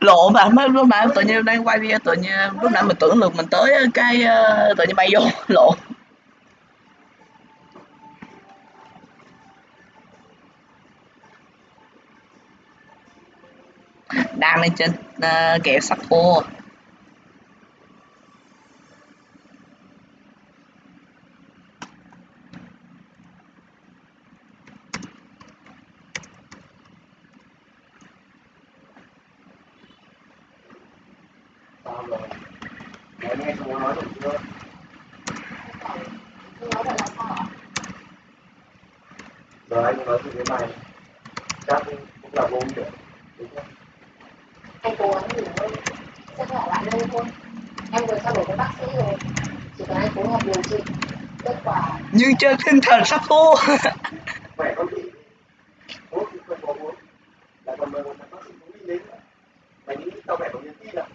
lộ mà mới lúc nãy tự nhiên đang quay video tự nhiên lúc nãy mình tưởng được mình tới cái ờ, tự nhiên bay vô lộ. Đang lên trên uh, kẹo sắp khô sao rồi mẹ nghe chú nói được chưa giờ anh nói gì với mày chắc cũng là vô nghĩa đúng không anh cố gắng nghỉ ngơi sẽ khỏe lại lâu thôi em vừa trao đổi với bác sĩ rồi chỉ cần anh phối hợp điều trị kết quả nhưng trên tinh thần sắp khô. khỏe thuốc thì không có uống lại còn mời một thằng bác sĩ cũng đi đến nữa mày nghĩ tao khỏe bằng niềm tin à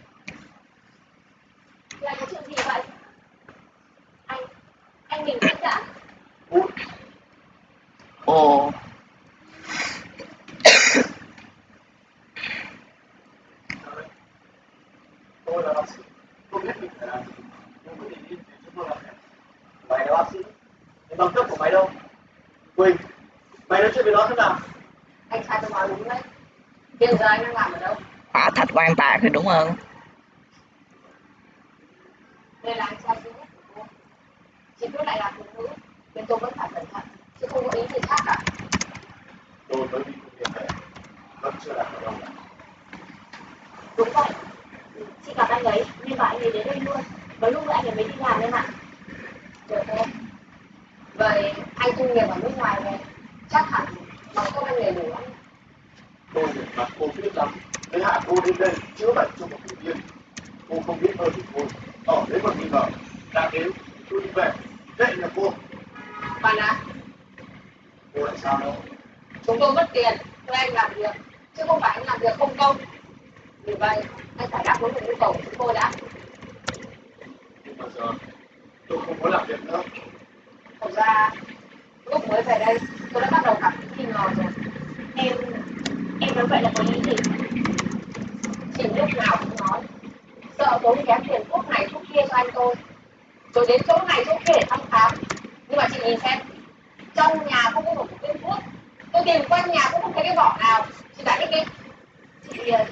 là cái chuyện gì vậy anh anh bình tĩnh đã Út, ồ. Tôi là bác sĩ tôi biết mình phải làm gì tôi quyết định đi thì chúng tôi làm mày là bác sĩ nhưng bằng cấp của mày đâu quỳnh mày nói chuyện với nó thế nào? Anh trai tôi nói đúng đấy. Hiện giờ anh đang làm ở đâu? Hỏa thạch quan tạc thì đúng không đây là anh trai duy nhất chỉ biết lại là phụ nữ nên tôi vẫn phải cẩn thận chứ không có ý gì khác cả. Tôi mới đi công việc về vẫn chưa làm ở đâu. Đúng vậy chị gặp anh ấy nhưng mà anh ấy đến đây luôn. Và lúc nữa anh ấy mới đi làm em ạ được không? Vậy anh thu nghiệp ở nước ngoài về chắc hẳn bằng không anh nghề đủ lắm tôi được mặt cô biết lắm thế hạ cô đến đây chữa bệnh cho một người viên. Cô không biết hơn thì thôi ở đấy còn nghi ngờ. Đã đến tôi đi về dậy nhà cô bạn ạ? Cô lại sao đâu chúng tôi mất tiền thuê anh làm việc chứ không phải anh làm việc không công. Vì vậy anh phải đáp ứng được nhu cầu của chúng tôi đã. Nhưng mà giờ tôi không muốn làm việc nữa. Thật ra lúc mới về đây tôi đã bắt đầu cảm thấy nghi ngờ rồi. Em em nói vậy là có ý gì? Chỉ lúc nào cũng nói sợ tốn kém tiền thuốc này thuốc kia cho anh tôi rồi đến chỗ này chỗ kia để thăm khám. Nhưng mà chị nhìn xem, trong nhà không có một viên thuốc. Tôi tìm quanh nhà cũng không thấy cái vỏ nào. Chị giải thích đi chị ờ,